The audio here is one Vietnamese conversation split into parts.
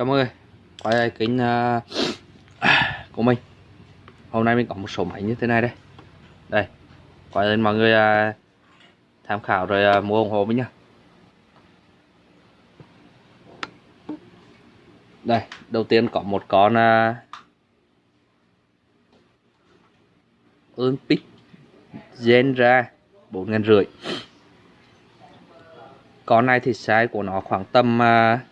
Chào mọi người Quay lại uh, của mình. Hôm nay mình có một số máy như thế này đây. Đây Quay lên mọi người uh, tham khảo rồi uh, mua ủng hộ mình nhá. Đây Đầu tiên có một con uh, Olympic Genra 4 ngàn rưỡi. Con này thì size của nó khoảng tầm uh,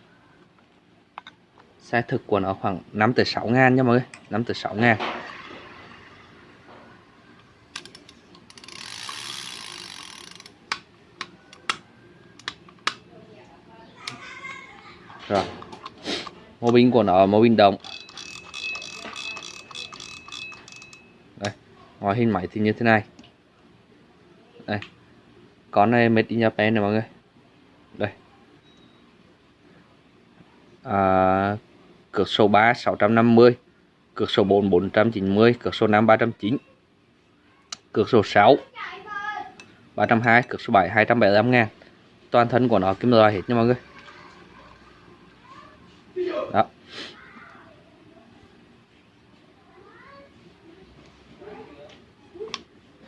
size thực của nó khoảng 5 tới 6 ngàn nha mọi người 5 tới 6 ngàn. Rồi. Mô binh của nó mô binh đồng. Đây ngoài hình máy thì như thế này. Đây. Con này made in Japan này mọi người. Đây. À, cược số 3 650 cược số 4 490 cược số 5 309 cược số 6 320 cược số 7 275 ngàn. Toàn thân của nó kim loại hết nha mọi người. Đó.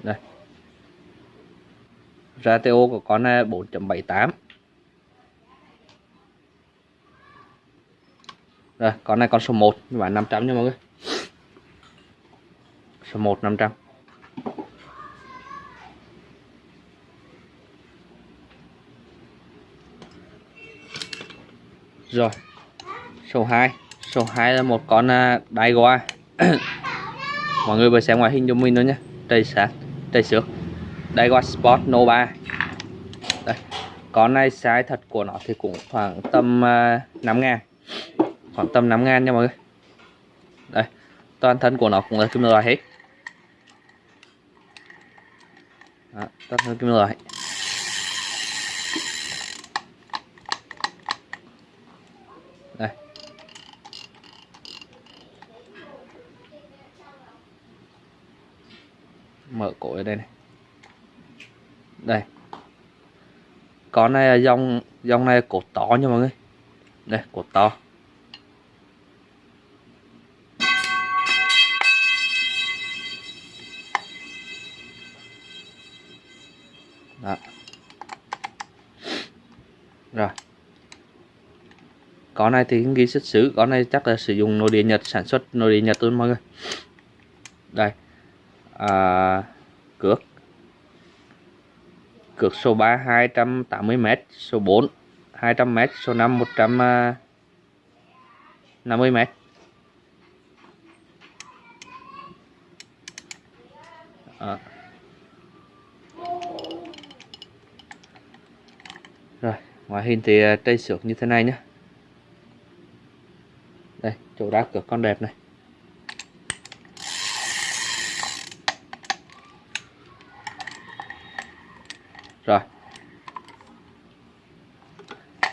Đây. Ratio của con này 4.78 Rồi, con này con số 1 nhưng mà 500 nha mọi người. Số 1 500. Rồi. Số 2. Số 2 là một con à, đai goa. mọi người vừa xem ngoại hình cho mình nữa nhé. Đây sát, đây xước. Đai goa Sport Nova. Đây. Con này size thật của nó thì cũng khoảng tầm à, uh, 5 ngàn khoảng tầm 5 ngàn nha mọi người. Đây toàn thân của nó cũng là kim loại hết. Đó, toàn thân kim loại. Đây. Mở cổ ở đây này. Đây. Con này là dòng dòng này cột to nha mọi người. Đây cột to. Rồi. Có này thì ghi xuất xứ có này chắc là sử dụng nội địa nhật sản xuất nội địa nhật luôn mọi người. Đây. À, cước. Cược số 3 280m số 4 200m số 5 150m à. rồi ngoại hình thì à, tray xước như thế này nhé. Đây chỗ đá cửa con đẹp này. Rồi.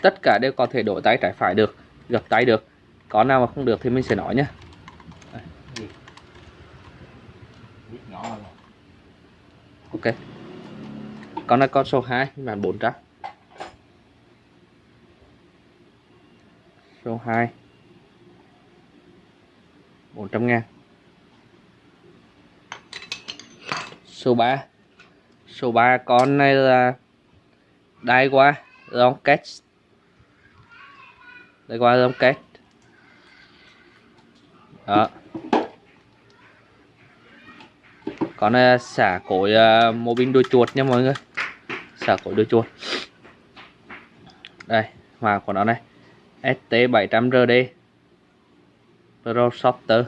Tất cả đều có thể đổi tay trái phải được gập tay được. Có nào mà không được thì mình sẽ nói nhé. Ok. Con này con số 2 bản 400 số 2 400 ngàn. Số 3 số 3 con này là đai qua long kết đai qua long kết đó. Con này xả cối uh, mô binh đuôi chuột nha mọi người. Xả cối đuôi chuột. Đây mà của nó này. ST700RD Pro Shopter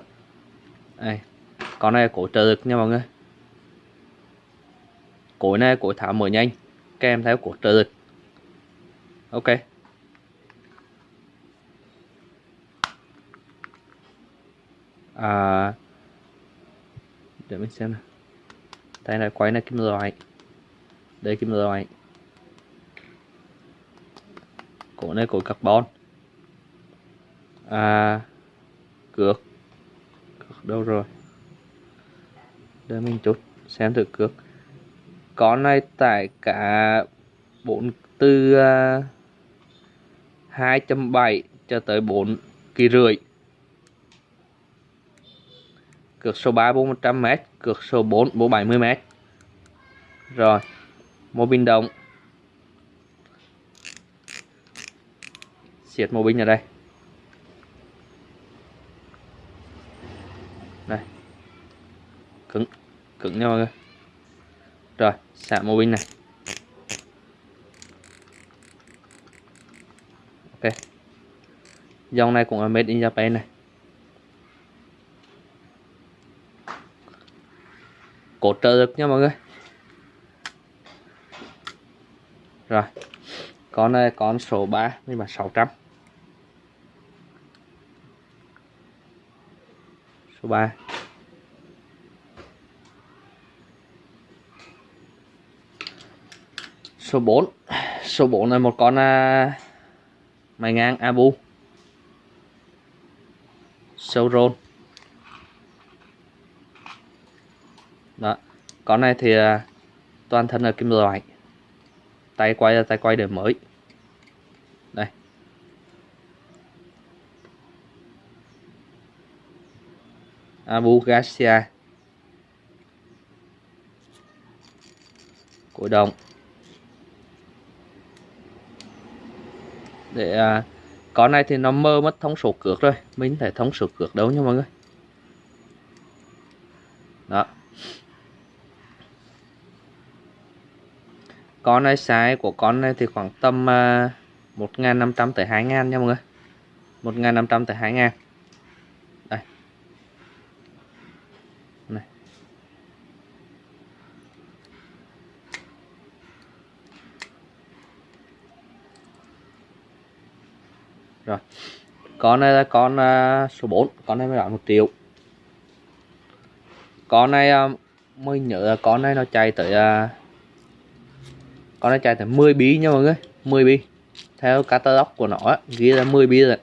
đây. con này cổ trợ lực nha mọi người. Cối này cối tháo mở nhanh kèm theo cổ trợ lực. Ok. À để mình xem nào. Tay này quay này, kim loại. Đây, kim loại. Cổ này cổ carbon à cược. Cược đâu rồi? Để mình chút xem thử cược. Con này tải cả bốn từ à, uh, 2.7 cho tới 4 kỳ rưỡi. Cược số 3 400m cược số 4 70m rồi Mô bình động. Siết mô bình ở đây. Cứng cứng nha mọi người rồi, xả mô pin này. Ok. Dòng này cũng là made in Japan này. Cột trợ lực nha mọi người. Rồi, con này con số 3 nhưng mà 600 số 3 số 4 số 4 là một con uh, mày ngang Abu. Sâu rôn đó. Con này thì uh, toàn thân là kim loại. Tay quay là tay quay đời mới. Đây. Abu Garcia. Cổ động. Để à, con này thì nó mơ mất thông số cược rồi. Mình thể thông số cược đâu nha mọi người? Đó. Con này size của con này thì khoảng tầm à, 1.500 tới 2.000 nha mọi người. 1.500 tới 2.000 rồi. Con này là con uh, số 4 con này mới bán một triệu. Con này uh, mới nhớ là con này nó chạy tới uh, con này chạy tới 10 bí nha mọi người. 10 bí theo catalog của nó á, ghi là 10 bí rồi.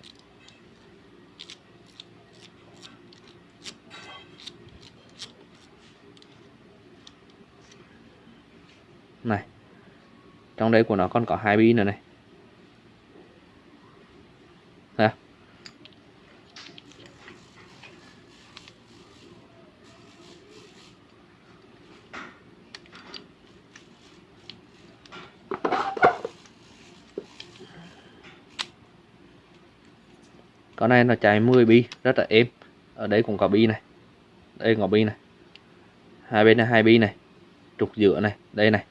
Này. Trong đây của nó còn có hai bi nữa này. Con này nó chạy 10 bi rất là êm. Ở đây cũng có bi này. Đây có bi này. Hai bên này hai bi này. Trục giữa này đây này.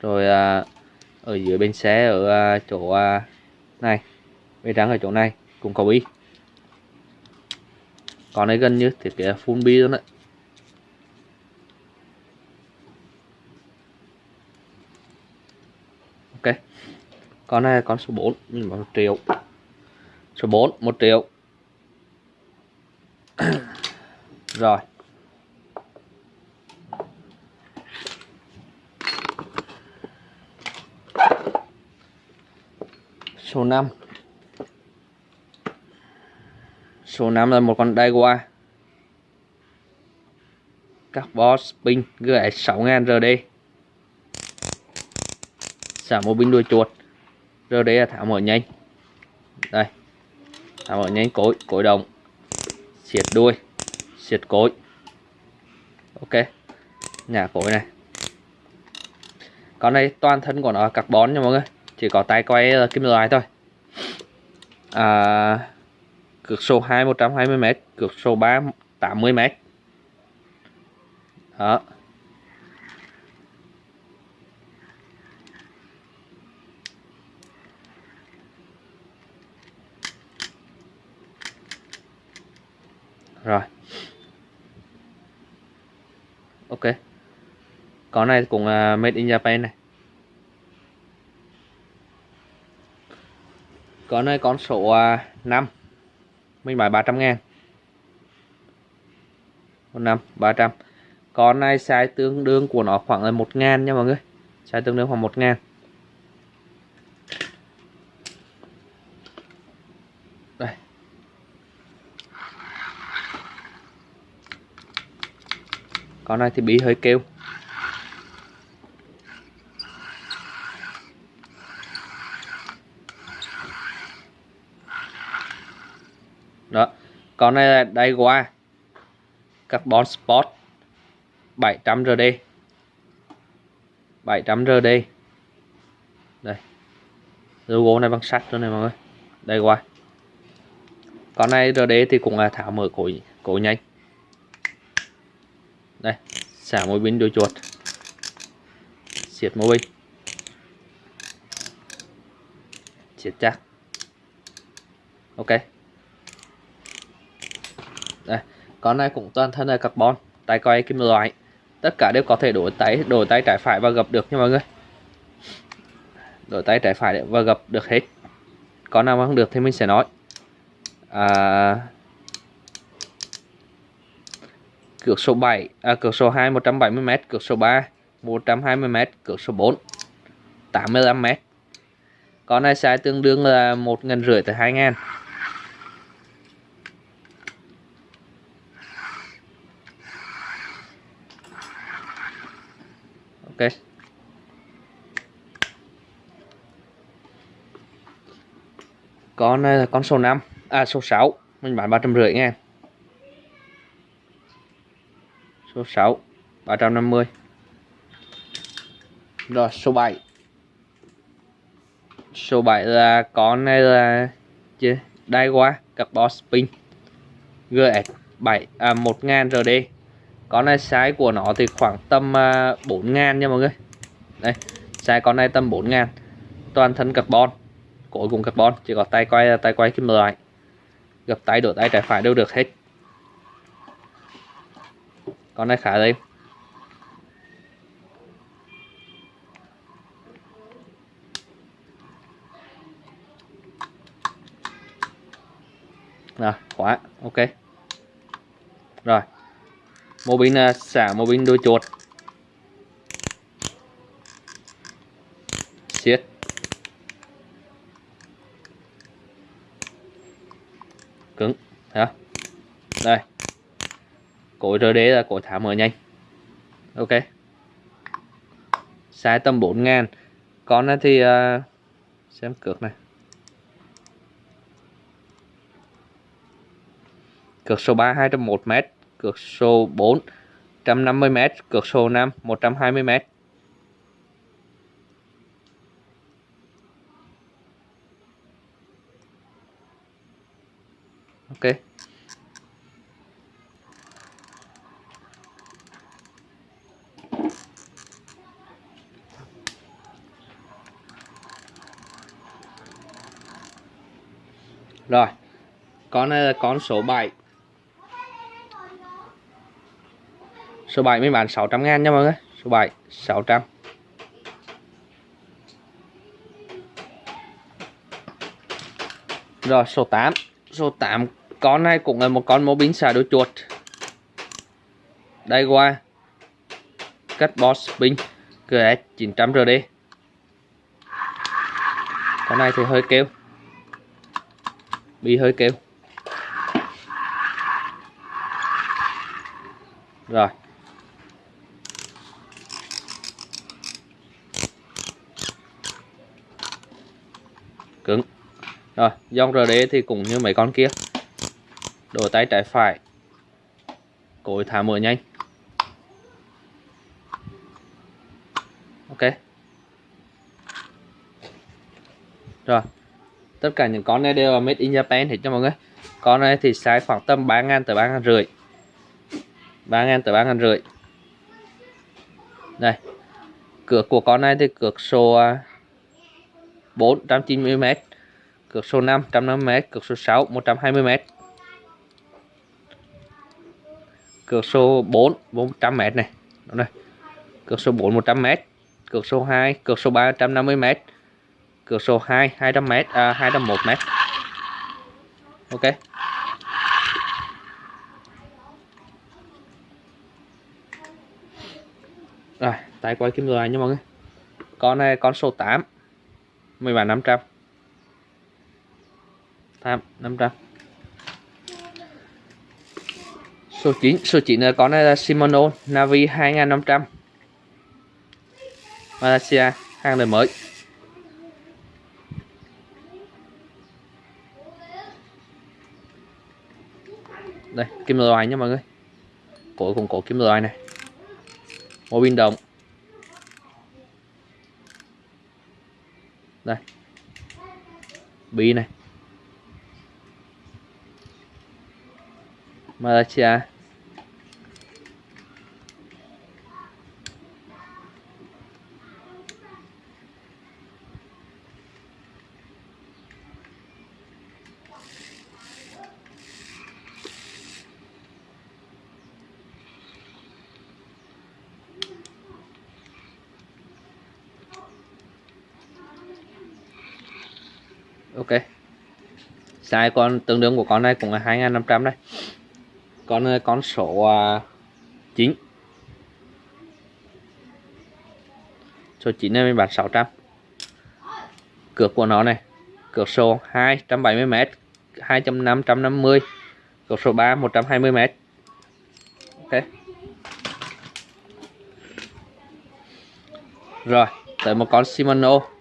Rồi à, ở dưới bên xe ở à, chỗ à, này. Bên trắng ở chỗ này cũng có bi. Còn đây gần như thiết kế full bi luôn đấy. Ok. Con này con số 4 mình bảo triệu số 4 1 triệu. Rồi. Số 5 số 5 là một con Daiwa. Carbon Spin GS 6000 RD xả một pin đuôi chuột. RD là thả mở nhanh. Đây. À, thả mở nhanh cối cối đồng. Xiết đuôi xiết cối. Ok nhả cối này. Con này toàn thân của nó là carbon nha mọi người. Chỉ có tay quay kim loại thôi. À, cược số 2 120m cược số 3 80m đó. Rồi. Ok. Con này cũng uh, made in Japan này. Con này con số à, uh, 5 mình bán 300 ngàn. Con 5 300 con này size tương đương của nó khoảng là 1 ngàn nha mọi người. Size tương đương khoảng 1 ngàn. Đây. Con này thì bị hơi kêu. Đó, con này là qua Carbon Sport 700 RD 700 RD đây. Logo này bằng sắt rồi này mọi người. Đây qua con này RD thì cũng là tháo mở cổ cổ nhanh đây xả mũi pin đuôi chuột. Siết mũi pin siết chắc. Ok. Đây con này cũng toàn thân là carbon tay coi kim loại. Tất cả đều có thể đổi tay đổi tay trái phải và gập được nha mọi người. Đổi tay trái phải và gập được hết. Con nào mà không được thì mình sẽ nói. À, cược số 7 à, cược số 2 170m cược số 3 120m cược số 4 85m con này size tương đương là 1 ngàn rưỡi tới 2 ngàn. Ok. Con này là con số 5 à số 6 mình bán ba trăm rưỡi ngàn số 6 350 rồi số 7 số 7 là con này là chứ đai qua carbon spin. GS 7 à 1000 RD con này size của nó thì khoảng tầm uh, à, 4 ngàn nha mọi người. Đây size con này tầm 4 ngàn. Toàn thân carbon cổ cùng carbon chỉ có tay quay tay quay kim loại. Gập tay đổ tay trái phải đều được hết con này khá đây rồi, khóa, ok. Rồi. Mô pin à, xả mô pin đôi chuột. Siết cứng, thấy không? Cối RD là cối thả mở nhanh. Ok. Size tầm 4 ngàn. Con này thì uh, xem cược này. Cược số 3 201m cược số 4 150m cược số 5 120m ok. Rồi, con này là con số 7 số 7 mới bán 600 ngàn nha mọi người. Số 7 600 rồi, số 8 số 8 con này cũng là một con mô bính xả đôi chuột. Đây qua. Cắt boss pin GS 900 RD con này thì hơi kêu bị hơi kêu. Rồi. Cứng. Rồi, dòng RD thì cũng như mấy con kia. Đổ tay trái phải. Cối thả mở nhanh. Ok. Rồi tất cả những con này đều là made in Japan hết cho mọi người. Con này thì size khoảng tầm 3 ngàn tới 3 ngàn rưỡi. 3 ngàn tới 3 ngàn rưỡi. Đây. Cược của con này thì cược số à, 490m cược số 5 150m cược số 6 120m cược số 4 400m này. Đó này. Cược số 4 100m cược số 2 cược số 3 cửa sổ 2 200m à, 201m ok. Rồi tay quay kim loại nha mọi người. Con này con số 8 10 500 tham 500 số 9 số 9 là con này là Shimano Navi 2500 Malaysia hàng đời mới. Đây, kim loại nha mọi người. Cổ cũng cổ kim loại này. Mô pin đồng. Đây. Bi này. Malaysia. Ok. Size con tương đương của con này cũng là 2500 đây. Con con số à, uh, 9 số 9 này mình bán 600 cược của nó này cược số 270m 250 cược số 3 120m ok. Rồi tới một con Shimano.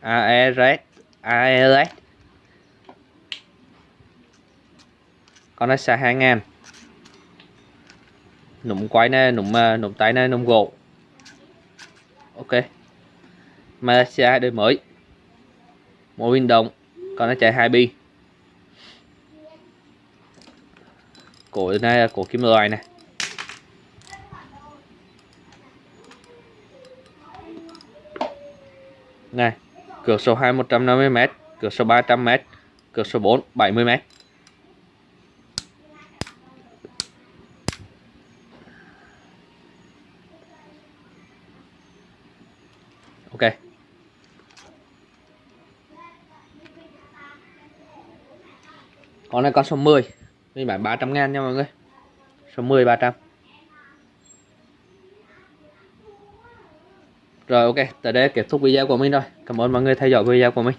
AERS AERS con nó xa 2000 nụm quay này nụm ờ, nụm tay này nụm gỗ ok. Malaysia đời mới. Mô pin đồng, con nó chạy hai bi. Cổ này là cổ kim loại này này cược số 2 150m cược số 300m cược số 4 70m ok. Con này con số 10 mình bán 300 ngàn nha mọi người. Số 10 300 rồi, ok tới đây kết thúc video của mình rồi cảm ơn mọi người theo dõi video của mình.